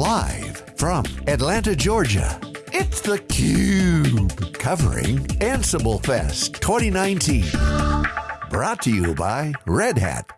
Live from Atlanta, Georgia, it's theCUBE. Covering Ansible Fest 2019. Brought to you by Red Hat.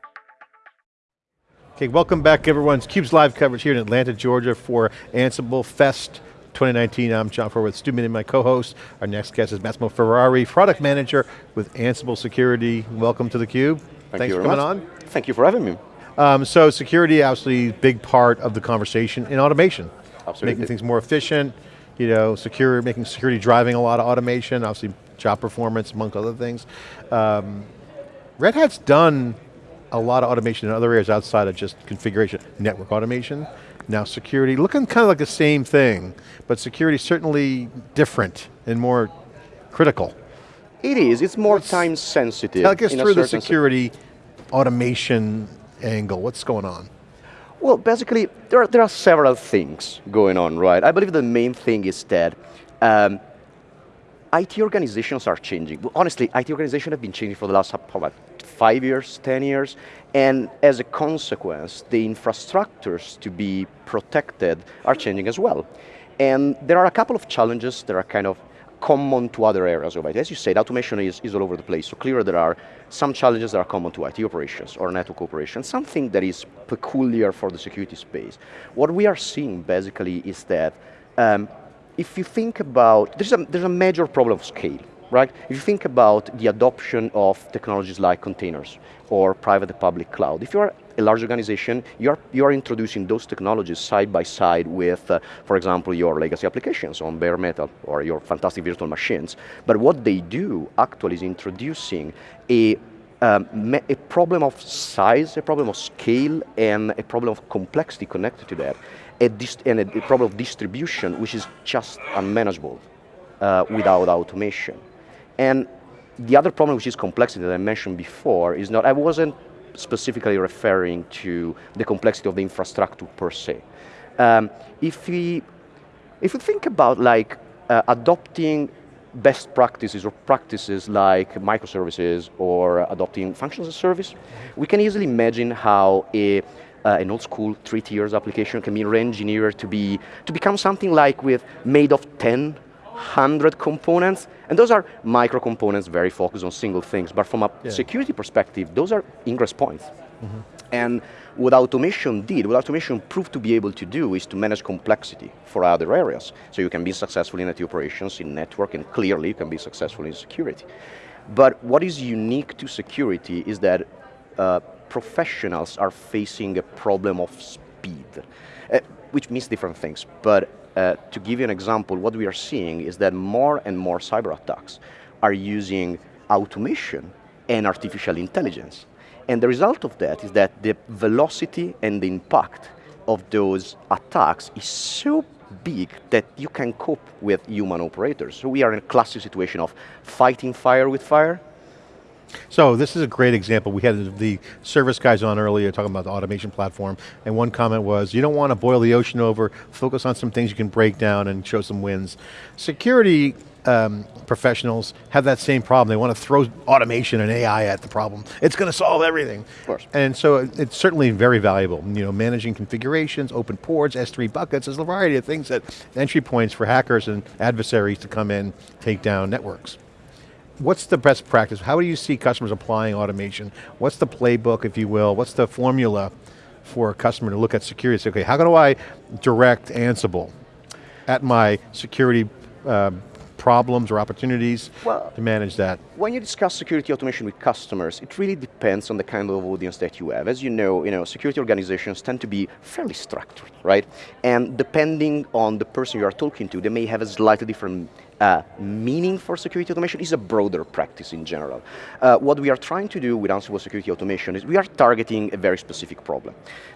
Okay, welcome back everyone. It's CUBE's live coverage here in Atlanta, Georgia for Ansible Fest 2019. I'm John Furrier with Stu Miniman, my co-host. Our next guest is Massimo Ferrari, product manager with Ansible Security. Welcome to theCUBE. Thank Thanks you for coming much. on. Thank you for having me. Um, so security, obviously, big part of the conversation in automation. Absolutely. Making things more efficient, you know, secure, making security driving a lot of automation, obviously job performance, among other things. Um, Red Hat's done a lot of automation in other areas outside of just configuration. Network automation, now security, looking kind of like the same thing, but security certainly different and more critical. It is, it's more time sensitive. Take us through the security automation angle, what's going on? Well, basically, there are, there are several things going on, right? I believe the main thing is that um, IT organizations are changing. Honestly, IT organizations have been changing for the last about five years, 10 years, and as a consequence, the infrastructures to be protected are changing as well. And there are a couple of challenges that are kind of common to other areas of IT. As you said, automation is, is all over the place, so clearly there are some challenges that are common to IT operations or network operations, something that is peculiar for the security space. What we are seeing basically is that um, if you think about, there's a, there's a major problem of scale, right? If you think about the adoption of technologies like containers or private public cloud, if you're a large organization, you're, you're introducing those technologies side by side with, uh, for example, your legacy applications on bare metal or your fantastic virtual machines. But what they do actually is introducing a um, a problem of size, a problem of scale, and a problem of complexity connected to that, a and a, a problem of distribution, which is just unmanageable uh, without automation. And the other problem, which is complexity that I mentioned before, is not, I wasn't specifically referring to the complexity of the infrastructure per se. Um, if, we, if we think about like uh, adopting best practices or practices like microservices or adopting functions as a service, we can easily imagine how a, uh, an old school three tiers application can be re-engineered to, be, to become something like with made of 10, 100 components, and those are micro components very focused on single things, but from a Yeah. security perspective, those are ingress points. And what automation did, what automation proved to be able to do is to manage complexity for other areas. So you can be successful in IT operations, in network, and clearly you can be successful in security. But what is unique to security is that uh, professionals are facing a problem of speed, uh, which means different things. But uh, to give you an example, what we are seeing is that more and more cyber attacks are using automation and artificial intelligence. And the result of that is that the velocity and the impact of those attacks is so big that you can cope with human operators. So we are in a classic situation of fighting fire with fire. So this is a great example. We had the service guys on earlier talking about the automation platform, and one comment was, you don't want to boil the ocean over, focus on some things you can break down and show some wins. Security um, professionals have that same problem. They want to throw automation and AI at the problem. It's going to solve everything. Of course. And so it- it's certainly very valuable. You know, managing configurations, open ports, S3 buckets, there's a variety of things that entry points for hackers and adversaries to come in, take down networks. What's the best practice? How do you see customers applying automation? What's the playbook, if you will? What's the formula for a customer to look at security and say, okay, how do I direct Ansible at my security um, problems or opportunities Well- to manage that? When you discuss security automation with customers, it really depends on the kind of audience that you have. As you know, you know, security organizations tend to be fairly structured, right? And depending on the person you are talking to, they may have a slightly different uh, meaning for security automation. is a broader practice in general. Uh, what we are trying to do with Ansible Security Automation is we are targeting a very specific problem.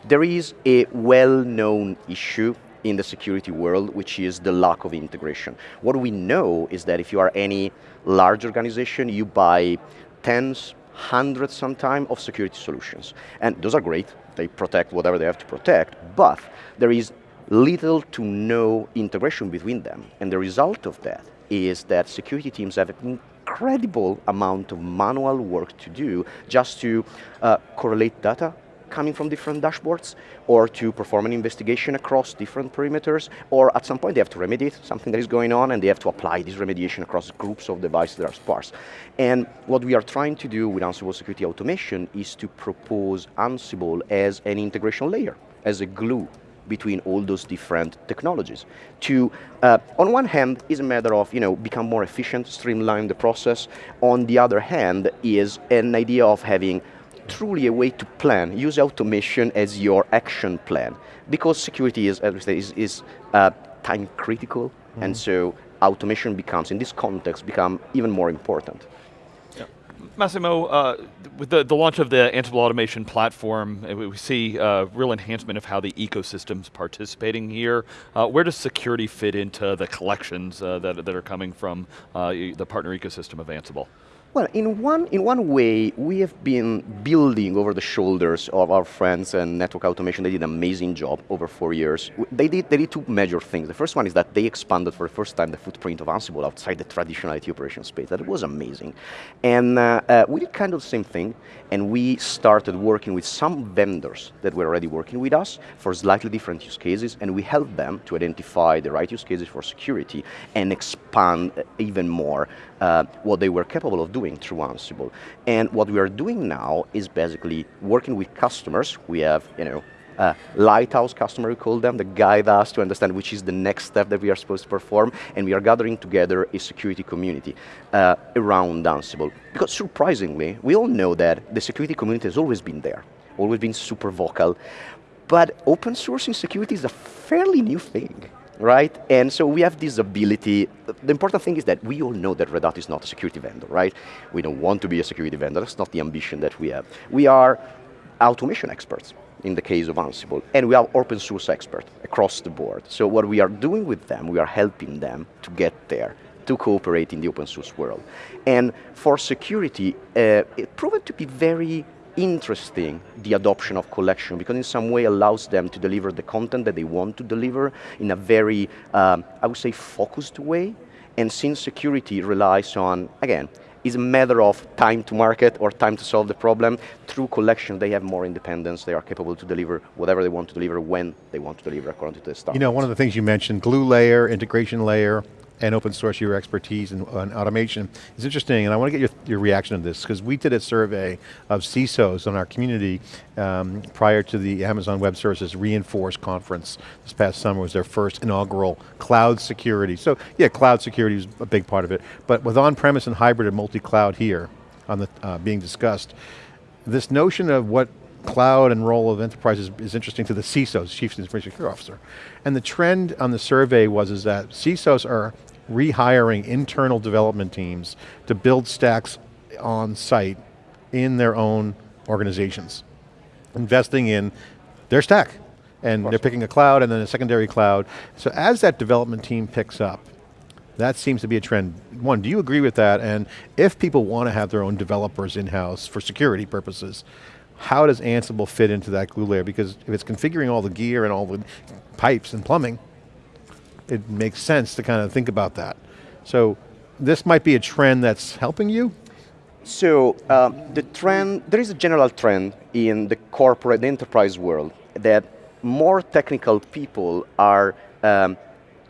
There is a well-known issue in the security world, which is the lack of integration. What we know is that if you are any large organization, you buy tens, hundreds sometimes of security solutions. And those are great, they protect whatever they have to protect, but there is little to no integration between them. And the result of that is that security teams have an incredible amount of manual work to do just to uh, correlate data, coming from different dashboards, or to perform an investigation across different perimeters, or at some point they have to remediate something that is going on and they have to apply this remediation across groups of devices that are sparse. And what we are trying to do with Ansible Security Automation is to propose Ansible as an integration layer, as a glue between all those different technologies. To, uh, on one hand, is a matter of you know become more efficient, streamline the process. On the other hand, is an idea of having truly a way to plan. Use automation as your action plan because security is, as we say, is, is uh, time critical, mm -hmm. and so automation becomes, in this context, become even more important. Massimo, uh, with the, the launch of the Ansible automation platform, uh, we see uh, real enhancement of how the ecosystem's participating here. Uh, where does security fit into the collections uh, that, that are coming from uh, the partner ecosystem of Ansible? Well, in one, in one way, we have been building over the shoulders of our friends and network automation. They did an amazing job over four years. They did, they did two major things. The first one is that they expanded for the first time the footprint of Ansible outside the traditional IT operation space. That was amazing. And uh, uh, we did kind of the same thing, and we started working with some vendors that were already working with us for slightly different use cases, and we helped them to identify the right use cases for security and expand even more uh, what they were capable of doing through Ansible. And what we are doing now is basically working with customers. We have, you know, uh, lighthouse customer, we call them, that guide us to understand which is the next step that we are supposed to perform, and we are gathering together a security community uh, around Ansible. Because surprisingly, we all know that the security community has always been there, always been super vocal, but open sourcing security is a fairly new thing right? And so we have this ability, the important thing is that we all know that Red Hat is not a security vendor, right? We don't want to be a security vendor, that's not the ambition that we have. We are automation experts in the case of Ansible, and we are open source experts across the board. So what we are doing with them, we are helping them to get there to cooperate in the open source world. And for security, uh, it proved to be very interesting the adoption of collection because in some way allows them to deliver the content that they want to deliver in a very, um, I would say, focused way. And since security relies on, again, is a matter of time to market or time to solve the problem. Through collection, they have more independence. They are capable to deliver whatever they want to deliver when they want to deliver according to the standards. You know, one of the things you mentioned, glue layer, integration layer, and open source your expertise in, in automation is interesting, and I want to get your, your reaction to this, because we did a survey of CISOs on our community um, prior to the Amazon Web Services Reinforce conference this past summer was their first inaugural cloud security. So yeah, cloud security is a big part of it, but with on-premise and hybrid and multi-cloud here on the uh, being discussed, this notion of what cloud and role of enterprises is interesting to the CISOs, Chief Information Security Officer. And the trend on the survey was is that CISOs are rehiring internal development teams to build stacks on site in their own organizations, investing in their stack. And they're picking a cloud and then a secondary cloud. So as that development team picks up, that seems to be a trend. One, do you agree with that? And if people want to have their own developers in-house for security purposes, how does Ansible fit into that glue layer? Because if it's configuring all the gear and all the pipes and plumbing, it makes sense to kind of think about that. So this might be a trend that's helping you? So um, the trend, there is a general trend in the corporate, the enterprise world that more technical people are um,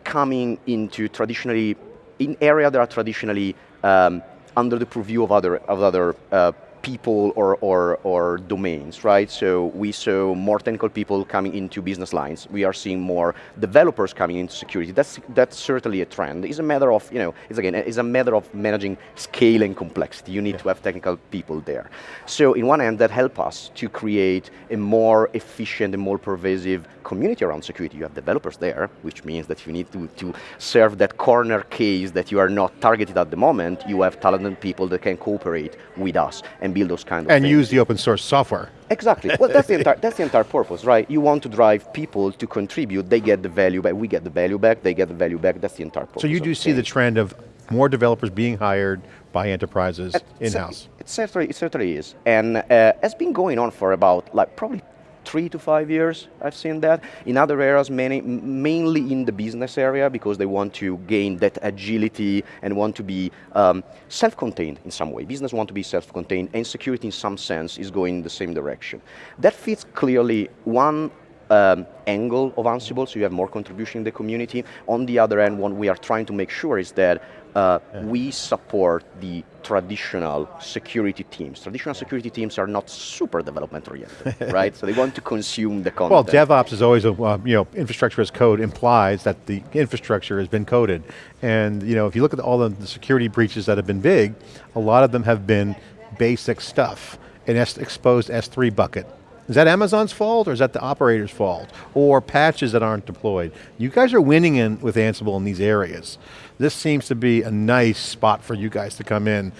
coming into traditionally, in area that are traditionally um, under the purview of other, of other uh, people or, or, or domains, right? So we saw more technical people coming into business lines. We are seeing more developers coming into security. That's, that's certainly a trend. It's a matter of, you know, it's again, it's a matter of managing scale and complexity. You need yeah. to have technical people there. So in one end, that help us to create a more efficient and more pervasive community around security. You have developers there, which means that you need to, to serve that corner case that you are not targeted at the moment. You have talented people that can cooperate with us and build those kind of and things. use the open source software. Exactly. Well, that's the entire that's the entire purpose, right? You want to drive people to contribute. They get the value back. We get the value back. They get the value back. That's the entire purpose. So you do see the trend of more developers being hired by enterprises in-house. It certainly, it certainly is, and uh, it's been going on for about like probably three to five years, I've seen that. In other areas, many, mainly in the business area, because they want to gain that agility and want to be um, self-contained in some way. Business want to be self-contained, and security in some sense is going in the same direction. That fits clearly one um, angle of Ansible, so you have more contribution in the community. On the other end, what we are trying to make sure is that uh, yeah. we support the traditional security teams. Traditional security teams are not super development oriented, right? So they want to consume the content. Well, DevOps is always, a, uh, you know, infrastructure as code implies that the infrastructure has been coded. And you know, if you look at all the, the security breaches that have been big, a lot of them have been basic stuff. An S exposed S3 bucket, is that Amazon's fault or is that the operator's fault? Or patches that aren't deployed? You guys are winning in with Ansible in these areas. This seems to be a nice spot for you guys to come in.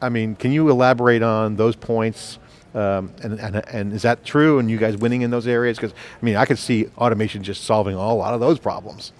I mean, can you elaborate on those points? Um, and, and, and, is that true and you guys winning in those areas? Because I mean, I could see automation just solving a lot of those problems.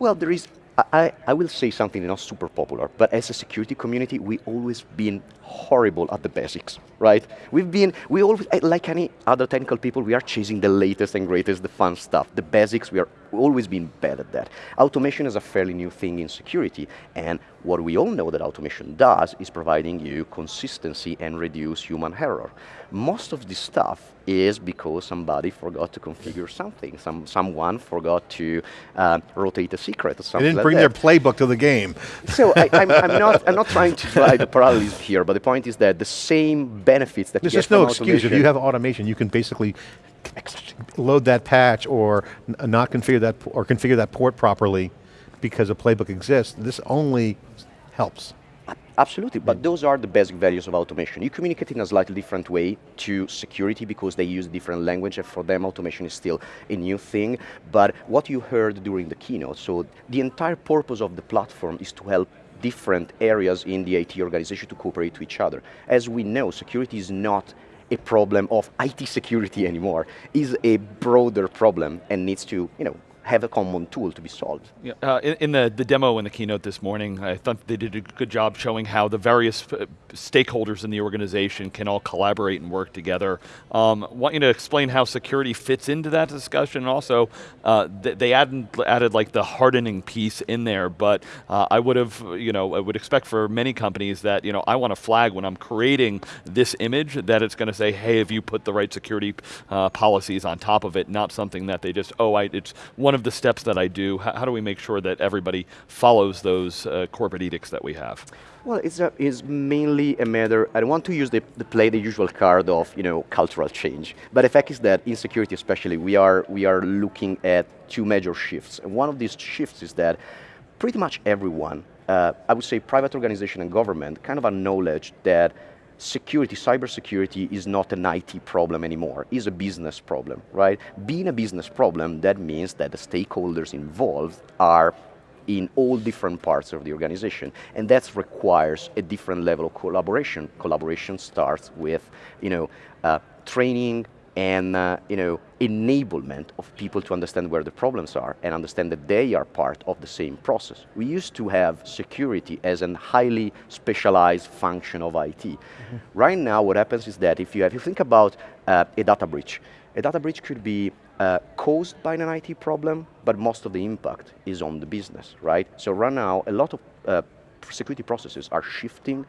Well, there is, I, I will say something not super popular, but as a security community, we always been horrible at the basics, right? We've been, we always, like any other technical people, we are chasing the latest and greatest, the fun stuff. The basics, we are always been bad at that. Automation is a fairly new thing in security, and what we all know that automation does is providing you consistency and reduce human error. Most of this stuff is because somebody forgot to configure something. Some, someone forgot to uh, rotate a secret or something They didn't like bring that. their playbook to the game. So I, am not, I'm not trying to drive the parallelism here, but the point is that the same benefits that There's just no excuse. If you have automation, you can basically load that patch or not configure that, or configure that port properly because a playbook exists. This only helps. Absolutely, but those are the basic values of automation. You communicate in a slightly different way to security because they use different language and for them automation is still a new thing. But what you heard during the keynote, so the entire purpose of the platform is to help different areas in the IT organization to cooperate to each other. As we know, security is not a problem of IT security anymore, is a broader problem and needs to, you know, have a common tool to be solved. Yeah, uh, in, in, the, the demo in the keynote this morning, I thought they did a good job showing how the various uh, stakeholders in the organization can all collaborate and work together. Um, want you to explain how security fits into that discussion. Also, uh, th they added, added like the hardening piece in there, but uh, I would have, you know, I would expect for many companies that, you know, I want to flag when I'm creating this image that it's going to say, hey, have you put the right security uh, policies on top of it, not something that they just, oh, I, it's one of the steps that I do, how, how do we make sure that everybody follows those uh, corporate edicts that we have? Well, it's, a, it's mainly a matter, I don't want to use the, the, play the usual card of you know, cultural change, but the fact is that in security especially, we are, we are looking at two major shifts. And one of these shifts is that pretty much everyone, uh, I would say private organization and government, kind of acknowledge that security, cybersecurity is not an IT problem anymore, it's a business problem, right? Being a business problem, that means that the stakeholders involved are in all different parts of the organization. And that requires a different level of collaboration. Collaboration starts with, you know, uh, training, and uh, you know, enablement of people to understand where the problems are and understand that they are part of the same process. We used to have security as a highly specialized function of IT. Mm -hmm. Right now what happens is that if you, have, if you think about uh, a data breach, a data breach could be uh, caused by an IT problem, but most of the impact is on the business, right? So right now, a lot of uh, security processes are shifting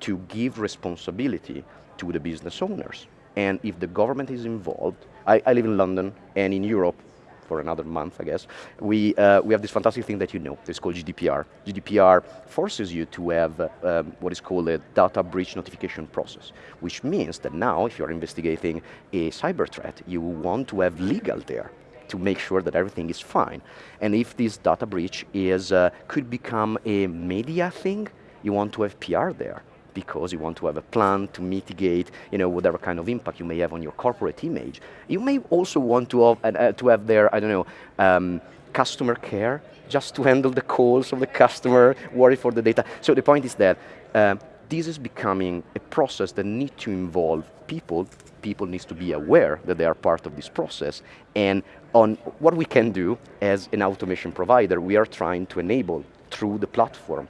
to give responsibility to the business owners. And if the government is involved, I, I live in London and in Europe, for another month, I guess, we, uh, we have this fantastic thing that you know, it's called GDPR. GDPR forces you to have uh, um, what is called a data breach notification process, which means that now, if you're investigating a cyber threat, you want to have legal there to make sure that everything is fine. And if this data breach is, uh, could become a media thing, you want to have PR there because you want to have a plan to mitigate you know, whatever kind of impact you may have on your corporate image. You may also want to have, uh, to have their, I don't know, um, customer care, just to handle the calls of the customer, worry for the data. So the point is that uh, this is becoming a process that needs to involve people. People need to be aware that they are part of this process. And on what we can do as an automation provider, we are trying to enable through the platform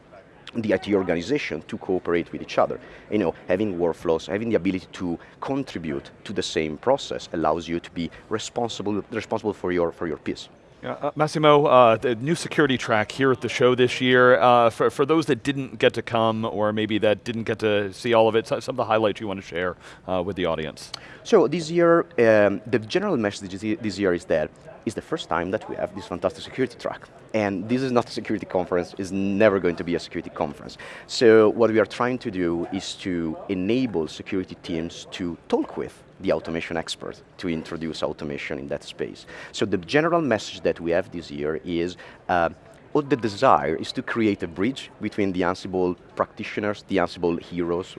the IT organization to cooperate with each other. You know, having workflows, having the ability to contribute to the same process allows you to be responsible, responsible for your, for your piece. Yeah, uh, Massimo, uh, the new security track here at the show this year, uh, for, for those that didn't get to come or maybe that didn't get to see all of it, some of the highlights you want to share uh, with the audience. So this year, um, the general message this year is that it's the first time that we have this fantastic security track. And this is not a security conference, it's never going to be a security conference. So what we are trying to do is to enable security teams to talk with the automation expert to introduce automation in that space. So the general message that we have this year is uh, the desire is to create a bridge between the Ansible practitioners, the Ansible heroes,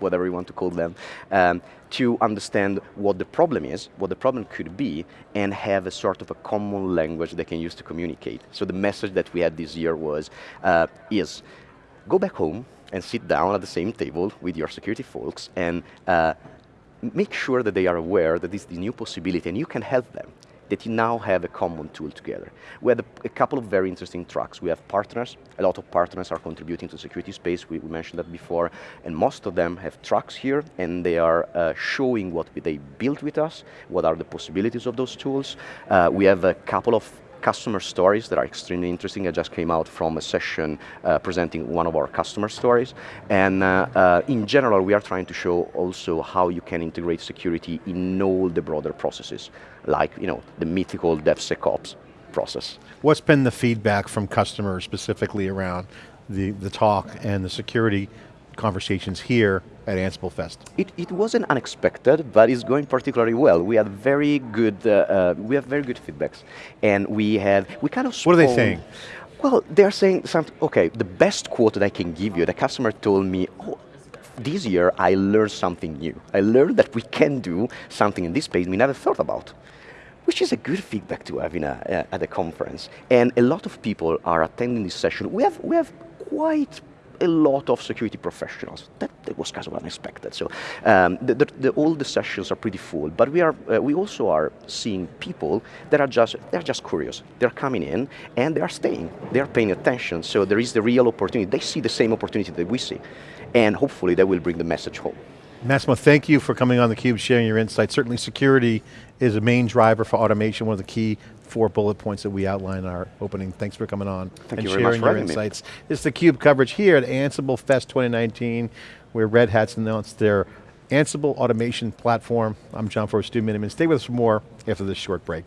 whatever you want to call them, um, to understand what the problem is, what the problem could be, and have a sort of a common language they can use to communicate. So the message that we had this year was, uh, is go back home and sit down at the same table with your security folks and uh, make sure that they are aware that this is the new possibility and you can help them that you now have a common tool together. We had a, a, couple of very interesting tracks. We have partners, a lot of partners are contributing to security space, we, we mentioned that before, and most of them have tracks here, and they are uh, showing what they built with us, what are the possibilities of those tools. Uh, we have a couple of customer stories that are extremely interesting. I just came out from a session uh, presenting one of our customer stories. And uh, uh, in general, we are trying to show also how you can integrate security in all the broader processes, like you know the mythical DevSecOps process. What's been the feedback from customers specifically around the, the talk and the security conversations here at Ansible Fest? It, it wasn't unexpected, but it's going particularly well. We had very good, uh, uh, we have very good feedbacks, and we have we kind of. What are they saying? Well, they're saying something. Okay, the best quote that I can give you. The customer told me, "Oh, this year I learned something new. I learned that we can do something in this space we never thought about." Which is a good feedback to have in a, uh, at a conference. And a lot of people are attending this session. We have, we have quite a lot of security professionals. That, that was kind of unexpected. So um, the, the, the, all the sessions are pretty full, but we are uh, we also are seeing people that are just they're just curious. They're coming in and they are staying. They are paying attention. So there is the real opportunity. They see the same opportunity that we see, and hopefully they will bring the message home. Massimo, thank you for coming on theCUBE, sharing your insights. Certainly security is a main driver for automation, one of the key four bullet points that we outlined in our opening. Thanks for coming on Thank and you sharing your insights. Me. It's theCUBE coverage here at Ansible Fest 2019, where Red Hat's announced their Ansible automation platform. I'm John Furrier, Stu Miniman. Stay with us for more after this short break.